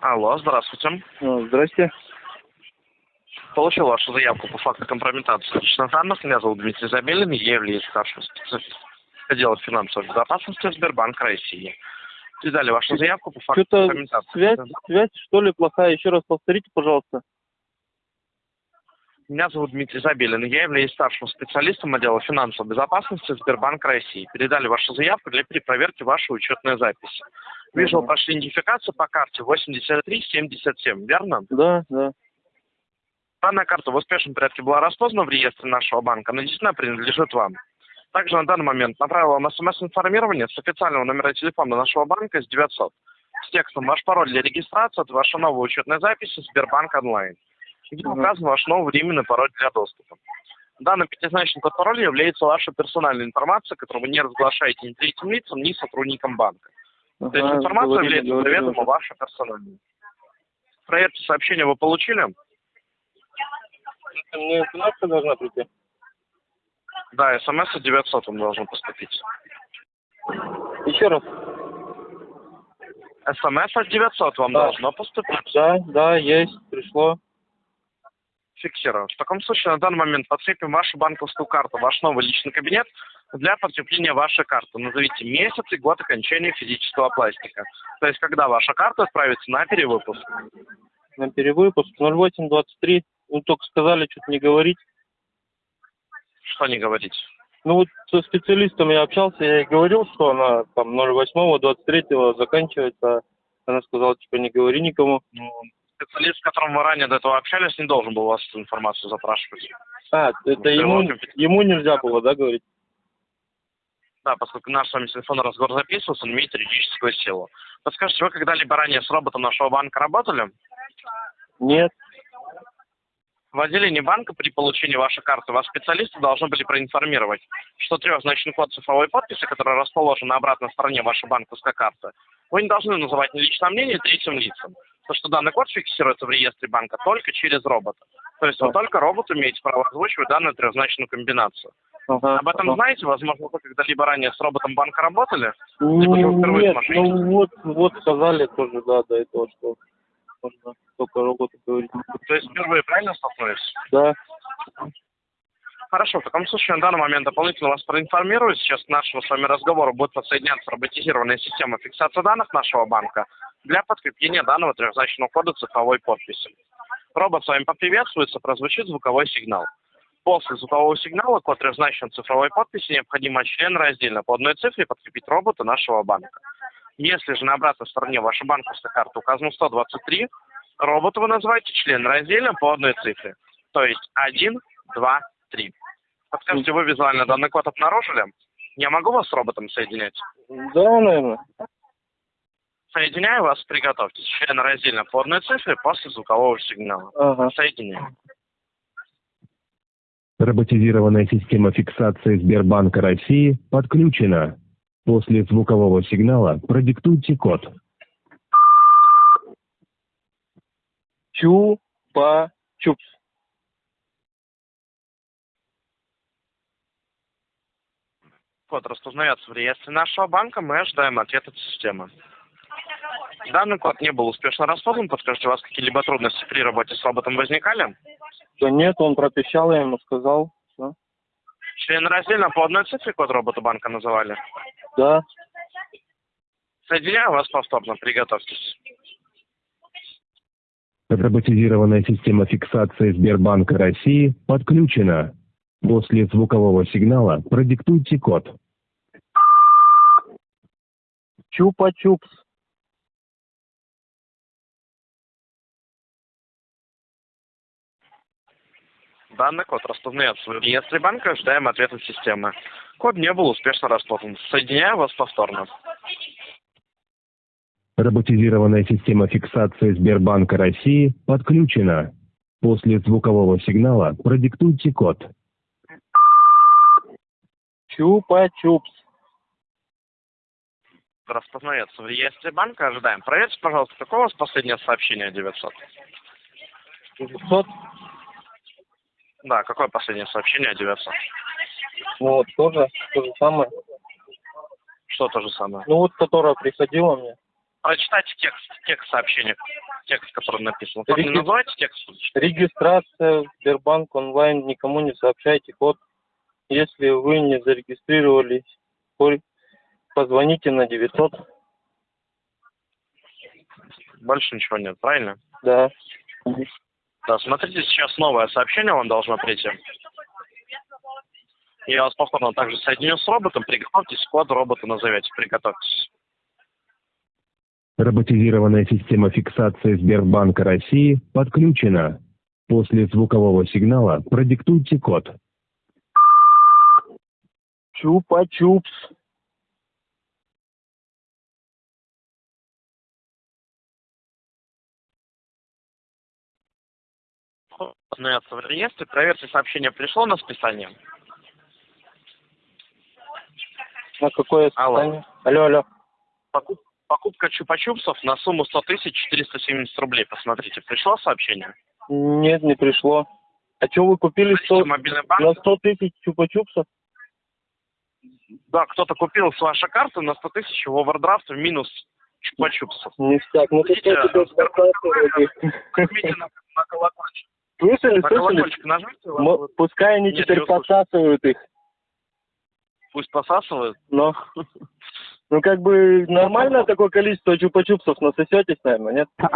Алло, здравствуйте. Ну, Здрасте. Получил вашу заявку по факту компрометации личных данных. Меня зовут Дмитрий Забелин, я являюсь старшим специалистом отдела финансовой безопасности Сбербанка России. Передали вашу заявку по факту Что-то компрометации. связь, связь, что ли, плохая. Еще раз повторите, пожалуйста. Меня зовут Дмитрий Забелин, я являюсь старшим специалистом отдела финансовой безопасности Сбербанка России. Передали вашу заявку для перепроверки вашей учетной записи. Вижу, прошли идентификацию по карте 8377, верно? Да, да. Данная карта в успешном порядке была распознана в реестре нашего банка, она действительно принадлежит вам. Также на данный момент направил вам смс-информирование с официального номера телефона нашего банка с 900 с текстом «Ваш пароль для регистрации – это ваша новая учетная запись из Сбербанк онлайн», где указан ваш новый временный пароль для доступа. Данный пятизначный код пароля является вашей персональной информацией, которую вы не разглашаете ни третьим лицам, ни сотрудникам банка. То есть Ага, информация говорили, является говорили заведомо уже. вашей персональной. Проверьте сообщение вы получили? Мне смс должна прийти. Да, смс от 900 вам должен поступить. Еще раз. СМС от 900 вам Да. должно поступить. Да, да, есть, пришло. Фиксирую. В таком случае на данный момент подцепим вашу банковскую карту, ваш новый личный кабинет для подкрепления вашей карты. Назовите месяц и год окончания физического пластика. То есть, когда ваша карта отправится на перевыпуск. На перевыпуск 0823. Ну, только сказали, что-то не говорить. Что не говорить? Ну, вот со специалистом я общался, я ей говорил, что она там 08 23 заканчивается. Она сказала, типа, не говори никому. Ну, специалист, с которым вы ранее до этого общались, не должен был у вас эту информацию запрашивать. А, это ему, ему нельзя было, да, говорить? Да, поскольку наш с вами телефонный разговор записывался, он имеет юридическую силу. Подскажите, вы когда-либо ранее с роботом нашего банка работали? Нет. В отделении банка при получении вашей карты вас специалисты должны были проинформировать, что трехзначный код цифровой подписи, который расположен на обратной стороне вашей банковской карты, вы не должны называть ни личное мнение ни третьим лицам. Потому что данный код фиксируется в реестре банка только через робота. То есть вы только роботу имеете право озвучивать данную трехзначную комбинацию. Ага, Об этом ага. знаете? Возможно, вы когда-либо ранее с роботом банка работали? Либо же вы впервые Нет, ну вот, вот сказали тоже, да, до этого, что можно только роботы говорить. То есть впервые правильно столкнулись? Да, Хорошо, в таком случае на данный момент дополнительно вас проинформирую. Сейчас к нашему с вами разговору будет подсоединяться роботизированная система фиксации данных нашего банка для подкрепления данного трехзначного кода цифровой подписи. Робот с вами поприветствуется, прозвучит звуковой сигнал. После звукового сигнала код трехзначной цифровой подписи необходимо член раздельно по одной цифре подкрепить робота нашего банка. Если же на обратной стороне вашей банковской карты указано 123, робота вы называете член раздельно по одной цифре. То есть 1, 2, 3. Подскажите, вы визуально данный код обнаружили? Я могу вас с роботом соединять? да, наверное. Соединяю вас, приготовьтесь. Член раздельно по одной цифре после звукового сигнала. Ага. Соединяю. Роботизированная система фиксации Сбербанка России подключена. После звукового сигнала продиктуйте код. Чупа-чупс. Код распознается в реестре нашего банка, мы ожидаем ответ от системы. Данный код не был успешно распознан. Подскажите, у вас какие-либо трудности при работе с роботом возникали? Да нет, он пропищал, я ему сказал. Всё. Член раздельно по одной цифре код робота банка называли. Да, Соединяю вас повторно, приготовьтесь. Роботизированная система фиксации Сбербанка России подключена. После звукового сигнала продиктуйте код. чупа-чупс. Данный код распознается в реестре банка, ожидаем ответ от системы. Код не был успешно распознан. Соединяю вас повторно. Роботизированная система фиксации Сбербанка России подключена. После звукового сигнала продиктуйте код. Чупа-чупс. Распознается в реестре банка, ожидаем. Проверьте, пожалуйста, какое у вас последнее сообщение 900? 900. Да, какое последнее сообщение 900? Ну вот, тоже то же самое. Что то же самое? Ну вот, которая приходила мне. Прочитайте текст, текст сообщения. текст, который написан. Вы не Реги- называете текст? Регистрация в Сбербанк онлайн, никому не сообщайте код. Если вы не зарегистрировались, позвоните на 900. Больше ничего нет, правильно? Да. Да, смотрите, сейчас новое сообщение вам должно прийти. Я вас повторно также соединю с роботом. Приготовьтесь, код робота назовете. Приготовьтесь. Роботизированная система фиксации Сбербанка России подключена. После звукового сигнала продиктуйте код. Чупа-чупс. Остановятся в реестре. Проверьте, сообщение пришло на списание. На какое Алло. состояние? Алло, алло. Покуп- покупка чупа-чупсов на сумму 100 тысяч 470 рублей. Посмотрите, пришло сообщение? Нет, не пришло. А что вы купили Зайдите 100, в мобильный банк. на 100 тысяч чупа-чупсов? Да, кто-то купил с вашей карты на 100 тысяч в овердрафт в минус чупа-чупсов. Ништяк. Ну, Видите, тебе Нажмите спасатель? на, на колокольчик. Слышали, На слышали? колокольчик нажмите, вас Мо- Пускай они Нет, теперь подсасывают их. пусть посасывает. Но, ну, как бы нормально такое количество чупа-чупсов насосетесь, наверное, нет?